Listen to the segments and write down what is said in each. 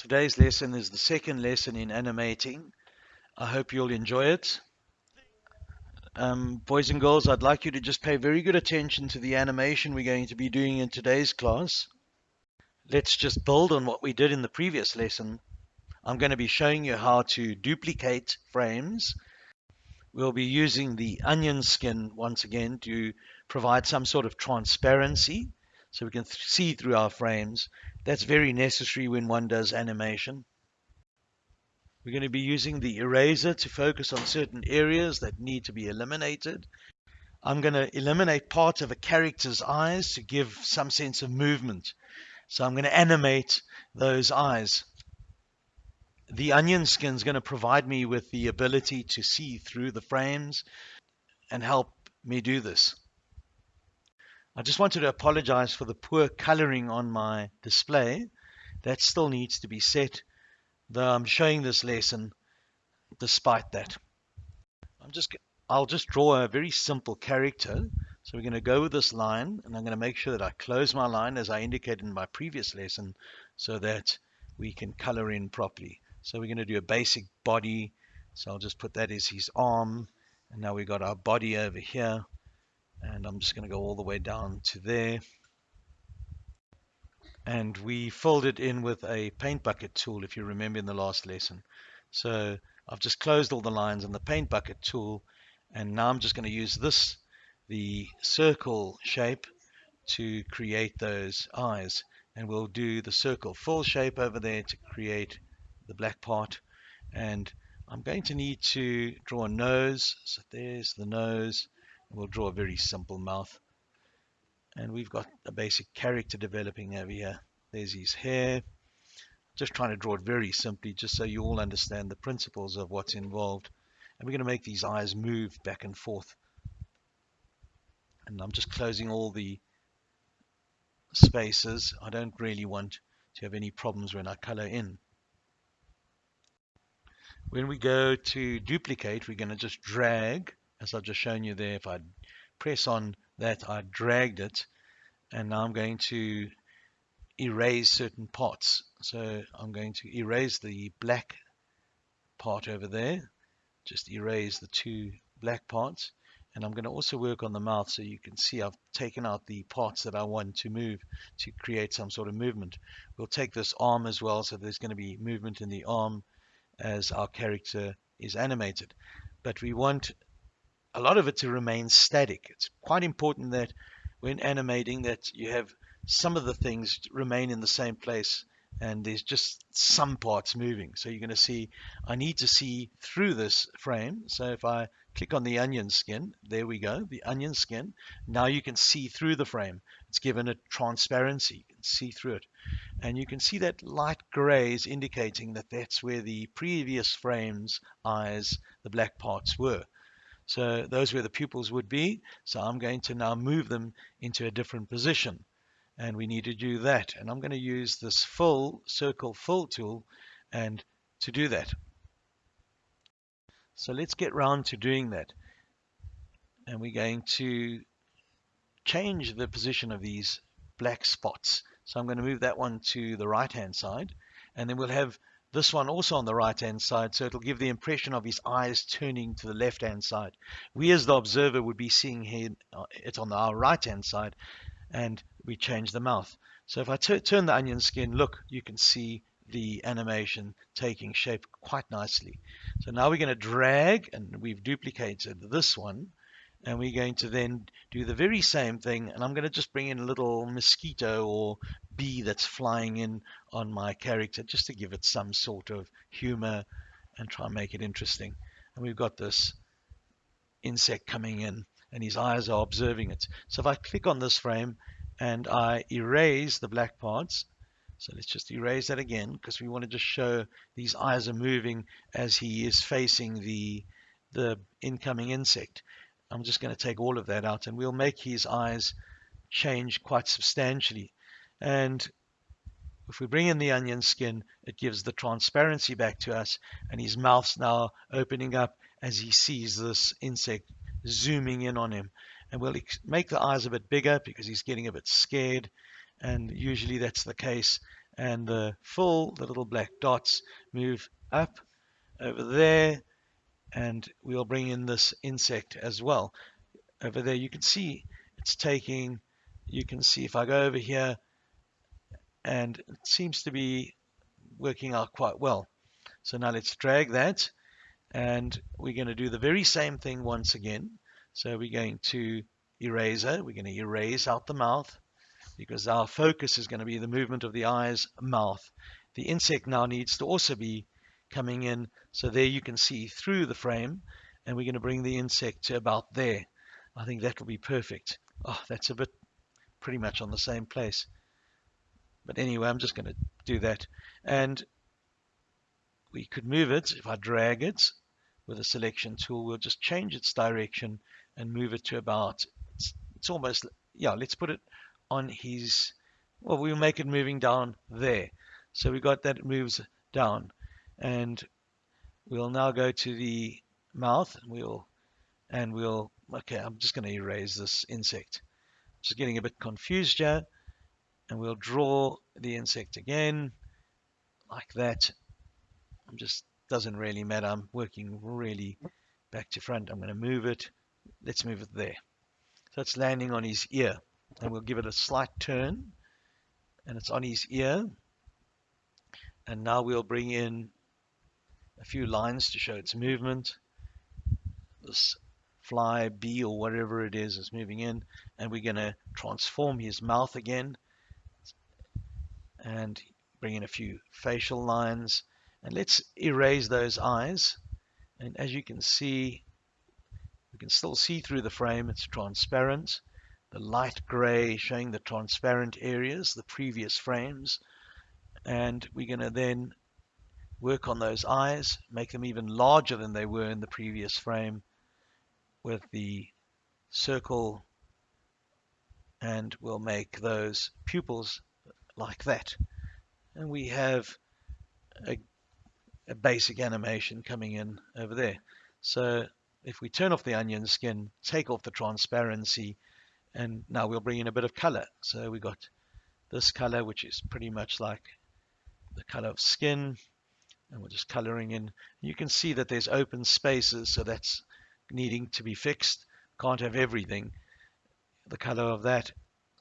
Today's lesson is the second lesson in animating. I hope you'll enjoy it. Um, boys and girls, I'd like you to just pay very good attention to the animation we're going to be doing in today's class. Let's just build on what we did in the previous lesson. I'm going to be showing you how to duplicate frames. We'll be using the onion skin once again to provide some sort of transparency so we can th see through our frames. That's very necessary when one does animation. We're going to be using the eraser to focus on certain areas that need to be eliminated. I'm going to eliminate part of a character's eyes to give some sense of movement. So I'm going to animate those eyes. The onion skin is going to provide me with the ability to see through the frames and help me do this. I just wanted to apologize for the poor coloring on my display. That still needs to be set, though I'm showing this lesson despite that. I'm just, I'll just draw a very simple character. So we're going to go with this line, and I'm going to make sure that I close my line as I indicated in my previous lesson so that we can color in properly. So we're going to do a basic body. So I'll just put that as his arm. And now we've got our body over here and I'm just going to go all the way down to there. And we filled it in with a paint bucket tool if you remember in the last lesson. So I've just closed all the lines in the paint bucket tool and now I'm just going to use this the circle shape to create those eyes. And we'll do the circle full shape over there to create the black part. And I'm going to need to draw a nose. So there's the nose We'll draw a very simple mouth. And we've got a basic character developing over here. There's his hair. Just trying to draw it very simply, just so you all understand the principles of what's involved. And we're going to make these eyes move back and forth. And I'm just closing all the spaces. I don't really want to have any problems when I color in. When we go to duplicate, we're going to just drag as I've just shown you there, if I press on that, I dragged it, and now I'm going to erase certain parts. So I'm going to erase the black part over there, just erase the two black parts, and I'm going to also work on the mouth so you can see I've taken out the parts that I want to move to create some sort of movement. We'll take this arm as well, so there's going to be movement in the arm as our character is animated. But we want a lot of it to remain static. It's quite important that when animating that you have some of the things remain in the same place and there's just some parts moving. So you're going to see, I need to see through this frame. So if I click on the onion skin, there we go, the onion skin. Now you can see through the frame. It's given a transparency, you can see through it. And you can see that light gray is indicating that that's where the previous frame's eyes, the black parts were. So those where the pupils would be. So I'm going to now move them into a different position. And we need to do that. And I'm going to use this full circle fill tool and to do that. So let's get round to doing that. And we're going to change the position of these black spots. So I'm going to move that one to the right hand side and then we'll have this one also on the right hand side so it'll give the impression of his eyes turning to the left hand side. We as the observer would be seeing here uh, it on our right hand side and we change the mouth. So if I turn the onion skin look you can see the animation taking shape quite nicely. So now we're going to drag and we've duplicated this one and we're going to then do the very same thing and I'm going to just bring in a little mosquito or bee that's flying in on my character just to give it some sort of humor and try and make it interesting. And we've got this insect coming in and his eyes are observing it. So if I click on this frame and I erase the black parts so let's just erase that again because we want to just show these eyes are moving as he is facing the the incoming insect. I'm just going to take all of that out and we'll make his eyes change quite substantially. And if we bring in the onion skin, it gives the transparency back to us and his mouth's now opening up as he sees this insect zooming in on him. And we'll make the eyes a bit bigger because he's getting a bit scared and usually that's the case and the full, the little black dots move up over there and we'll bring in this insect as well. Over there you can see it's taking, you can see if I go over here and it seems to be working out quite well. So now let's drag that and we're going to do the very same thing once again. So we're going to eraser, we're going to erase out the mouth because our focus is going to be the movement of the eyes, mouth. The insect now needs to also be coming in. So there you can see through the frame and we're going to bring the insect to about there. I think that will be perfect. Oh, that's a bit pretty much on the same place. But anyway, I'm just going to do that. And we could move it. If I drag it with a selection tool, we'll just change its direction and move it to about, it's, it's almost, yeah, let's put it on his, well, we'll make it moving down there. So we got that it moves down. And we'll now go to the mouth. And we'll, and we'll, okay, I'm just going to erase this insect. Just getting a bit confused here. And we'll draw the insect again, like that. I'm just, doesn't really matter. I'm working really back to front. I'm going to move it. Let's move it there. So it's landing on his ear and we'll give it a slight turn and it's on his ear and now we'll bring in a few lines to show its movement this fly bee or whatever it is is moving in and we're going to transform his mouth again and bring in a few facial lines. And let's erase those eyes. And as you can see we can still see through the frame it's transparent. The light gray showing the transparent areas, the previous frames. And we're going to then work on those eyes, make them even larger than they were in the previous frame with the circle. And we'll make those pupils like that. And we have a, a basic animation coming in over there. So if we turn off the onion skin, take off the transparency, and now we'll bring in a bit of color so we got this color which is pretty much like the color of skin and we're just coloring in you can see that there's open spaces so that's needing to be fixed can't have everything the color of that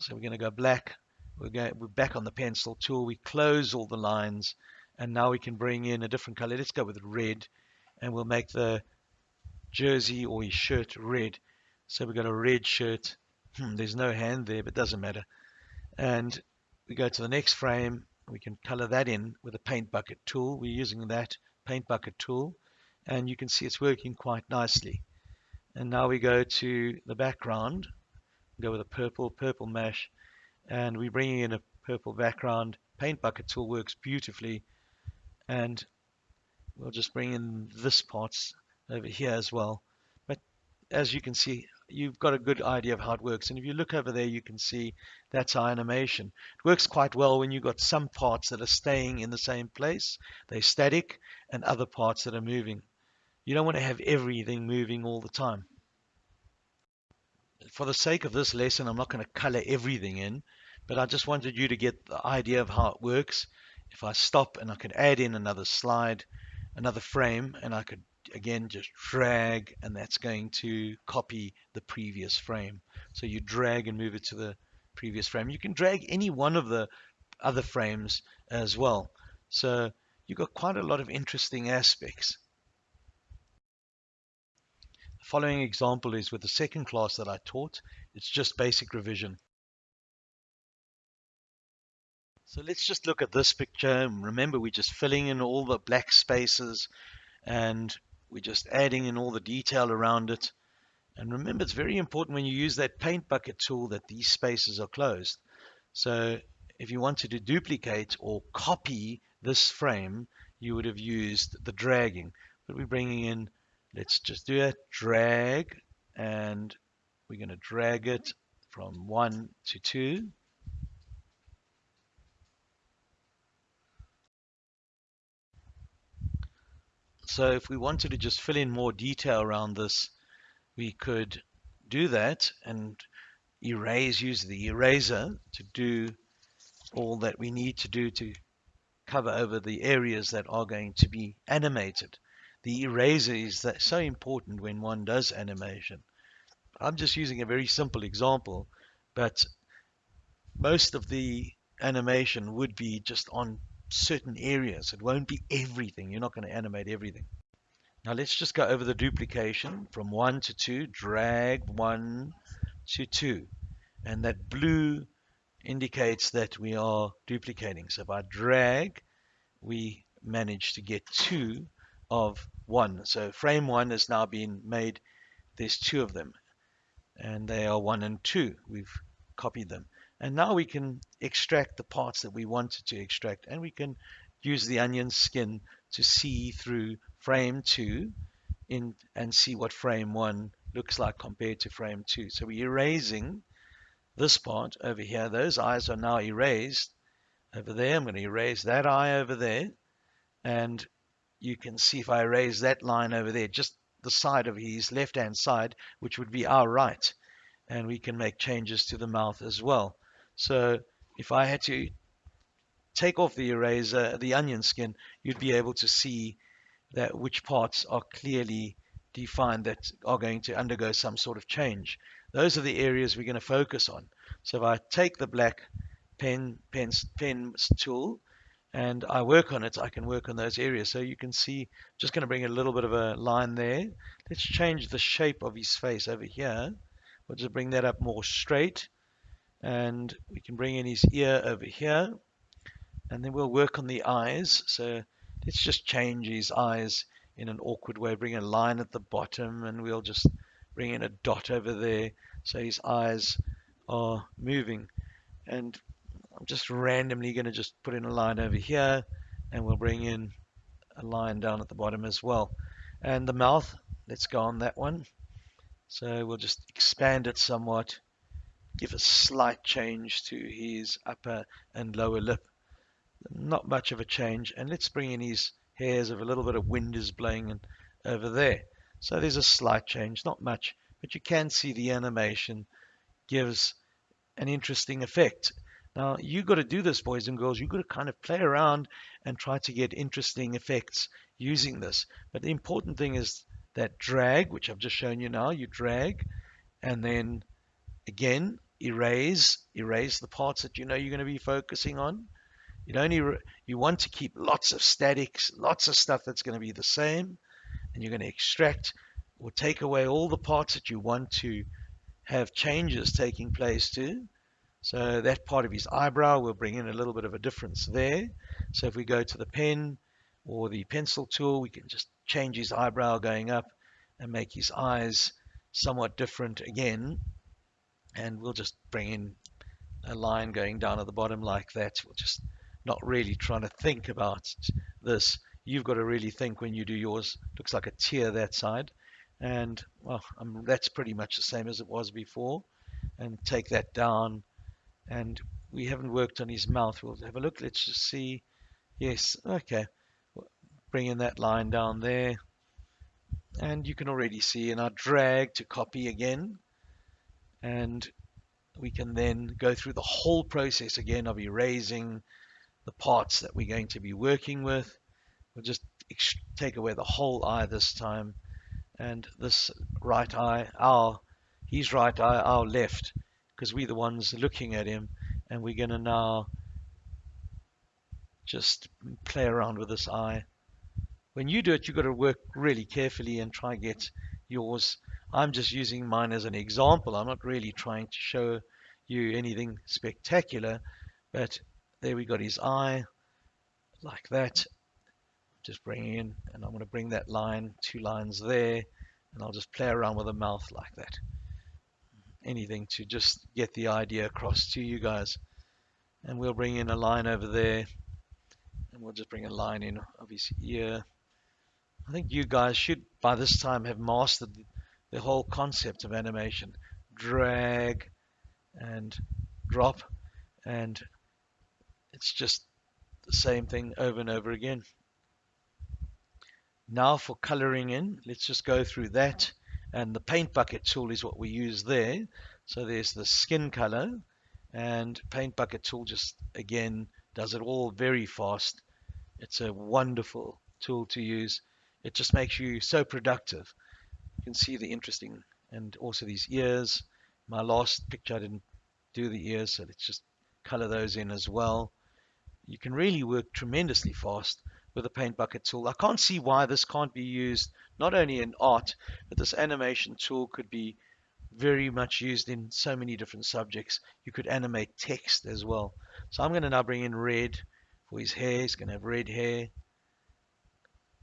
so we're going to go black we're going we're back on the pencil tool we close all the lines and now we can bring in a different color let's go with red and we'll make the jersey or his shirt red so we've got a red shirt Hmm, there's no hand there, but doesn't matter. And we go to the next frame. We can color that in with a paint bucket tool. We're using that paint bucket tool. And you can see it's working quite nicely. And now we go to the background. Go with a purple, purple mesh. And we're bringing in a purple background. Paint bucket tool works beautifully. And we'll just bring in this parts over here as well. But as you can see, you've got a good idea of how it works. And if you look over there, you can see that's our animation. It works quite well when you've got some parts that are staying in the same place, they're static, and other parts that are moving. You don't want to have everything moving all the time. For the sake of this lesson, I'm not going to color everything in, but I just wanted you to get the idea of how it works. If I stop and I could add in another slide, another frame, and I could again just drag and that's going to copy the previous frame. So you drag and move it to the previous frame. You can drag any one of the other frames as well. So you've got quite a lot of interesting aspects. The following example is with the second class that I taught. It's just basic revision so let's just look at this picture. Remember, we're just filling in all the black spaces and we're just adding in all the detail around it. And remember, it's very important when you use that paint bucket tool that these spaces are closed. So if you wanted to duplicate or copy this frame, you would have used the dragging. But we're bringing in, let's just do it, drag, and we're going to drag it from 1 to 2. So if we wanted to just fill in more detail around this, we could do that and erase, use the eraser to do all that we need to do to cover over the areas that are going to be animated. The eraser is that so important when one does animation. I'm just using a very simple example, but most of the animation would be just on certain areas. It won't be everything. You're not going to animate everything. Now let's just go over the duplication from 1 to 2. Drag 1 to 2. And that blue indicates that we are duplicating. So if I drag, we manage to get 2 of 1. So frame 1 has now been made. There's two of them. And they are 1 and 2. We've copied them. And now we can extract the parts that we wanted to extract. And we can use the onion skin to see through frame 2 in and see what frame 1 looks like compared to frame 2. So we're erasing this part over here. Those eyes are now erased over there. I'm going to erase that eye over there. And you can see if I erase that line over there, just the side of his left-hand side, which would be our right. And we can make changes to the mouth as well. So if I had to take off the eraser, the onion skin, you'd be able to see that which parts are clearly defined that are going to undergo some sort of change. Those are the areas we're going to focus on. So if I take the black pen, pen, pen tool and I work on it, I can work on those areas. So you can see, just going to bring a little bit of a line there. Let's change the shape of his face over here. We'll just bring that up more straight and we can bring in his ear over here. And then we'll work on the eyes. So let's just change his eyes in an awkward way bring a line at the bottom and we'll just bring in a dot over there. So his eyes are moving. And I'm just randomly going to just put in a line over here and we'll bring in a line down at the bottom as well. And the mouth let's go on that one. So we'll just expand it somewhat give a slight change to his upper and lower lip. Not much of a change. And let's bring in his hairs of a little bit of wind is blowing in, over there. So there's a slight change, not much, but you can see the animation gives an interesting effect. Now, you've got to do this, boys and girls. You've got to kind of play around and try to get interesting effects using this. But the important thing is that drag, which I've just shown you now. You drag, and then again, erase, erase the parts that you know you're going to be focusing on. You er you want to keep lots of statics, lots of stuff that's going to be the same, and you're going to extract or take away all the parts that you want to have changes taking place to. So that part of his eyebrow will bring in a little bit of a difference there. So if we go to the pen or the pencil tool, we can just change his eyebrow going up and make his eyes somewhat different again and we'll just bring in a line going down at the bottom like that. We'll just not really trying to think about this. You've got to really think when you do yours. Looks like a tear that side. And well, um, that's pretty much the same as it was before. And take that down. And we haven't worked on his mouth. We'll have a look. Let's just see. Yes, okay. Bring in that line down there. And you can already see, and I drag to copy again and we can then go through the whole process again of erasing the parts that we're going to be working with. We'll just take away the whole eye this time and this right eye, our his right eye, our left, because we're the ones looking at him and we're going to now just play around with this eye. When you do it, you've got to work really carefully and try get yours I'm just using mine as an example. I'm not really trying to show you anything spectacular, but there we got his eye like that. Just bring in, and I'm going to bring that line, two lines there, and I'll just play around with the mouth like that. Anything to just get the idea across to you guys. And we'll bring in a line over there, and we'll just bring a line in of his ear. I think you guys should by this time have mastered the whole concept of animation. Drag and drop and it's just the same thing over and over again. Now for coloring in, let's just go through that and the paint bucket tool is what we use there. So there's the skin color and paint bucket tool just again does it all very fast It's a wonderful tool to use. It just makes you so productive. Can see the interesting and also these ears. My last picture I didn't do the ears, so let's just color those in as well. You can really work tremendously fast with the paint bucket tool. I can't see why this can't be used not only in art, but this animation tool could be very much used in so many different subjects. You could animate text as well. So I'm going to now bring in red for his hair. He's going to have red hair.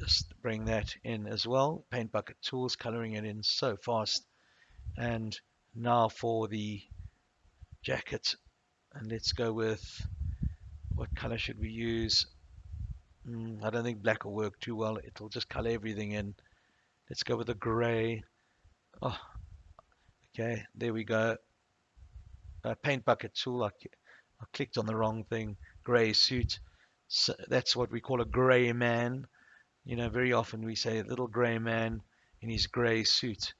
Just bring that in as well. Paint bucket tools, coloring it in so fast. And now for the jacket. And let's go with what color should we use? Mm, I don't think black will work too well. It'll just color everything in. Let's go with a gray. Oh, okay, there we go. Paint bucket tool. I, I clicked on the wrong thing. Gray suit. So that's what we call a gray man. You know, very often we say a little gray man in his gray suit.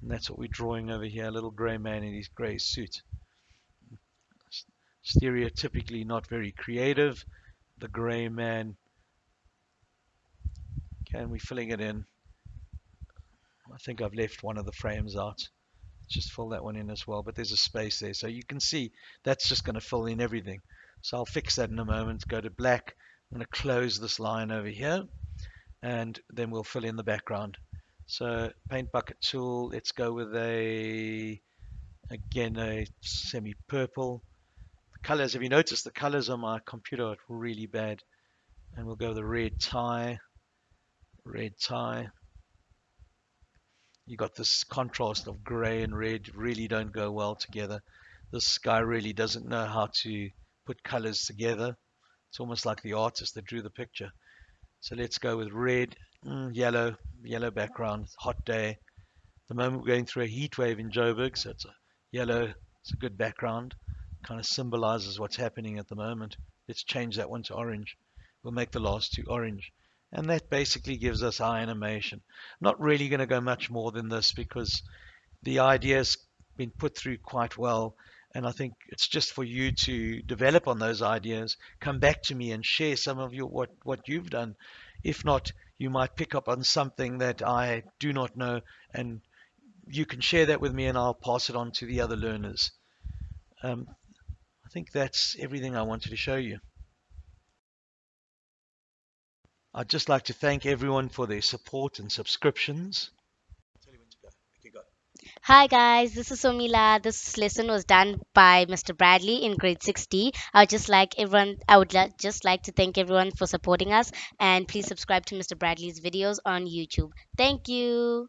And that's what we're drawing over here, a little gray man in his gray suit. Stereotypically not very creative. The gray man. Okay, we're filling it in. I think I've left one of the frames out. Just fill that one in as well, but there's a space there. So you can see that's just going to fill in everything. So I'll fix that in a moment. Go to black. I'm going to close this line over here and then we'll fill in the background. So paint bucket tool, let's go with a, again, a semi-purple. The colors, have you noticed the colors on my computer are really bad? And we'll go a red tie, red tie. You got this contrast of gray and red really don't go well together. This guy really doesn't know how to put colors together. It's almost like the artist that drew the picture. So let's go with red, mm, yellow, yellow background, hot day. The moment we're going through a heat wave in Joburg, so it's a yellow, it's a good background, kind of symbolizes what's happening at the moment. Let's change that one to orange. We'll make the last two orange. And that basically gives us our animation. Not really going to go much more than this because the idea's been put through quite well and I think it's just for you to develop on those ideas, come back to me and share some of your what, what you've done. If not, you might pick up on something that I do not know and you can share that with me and I'll pass it on to the other learners. Um, I think that's everything I wanted to show you. I'd just like to thank everyone for their support and subscriptions. Hi guys, this is Somila. This lesson was done by Mr. Bradley in grade 60. I would just like everyone I would just like to thank everyone for supporting us and please subscribe to Mr. Bradley's videos on YouTube. Thank you.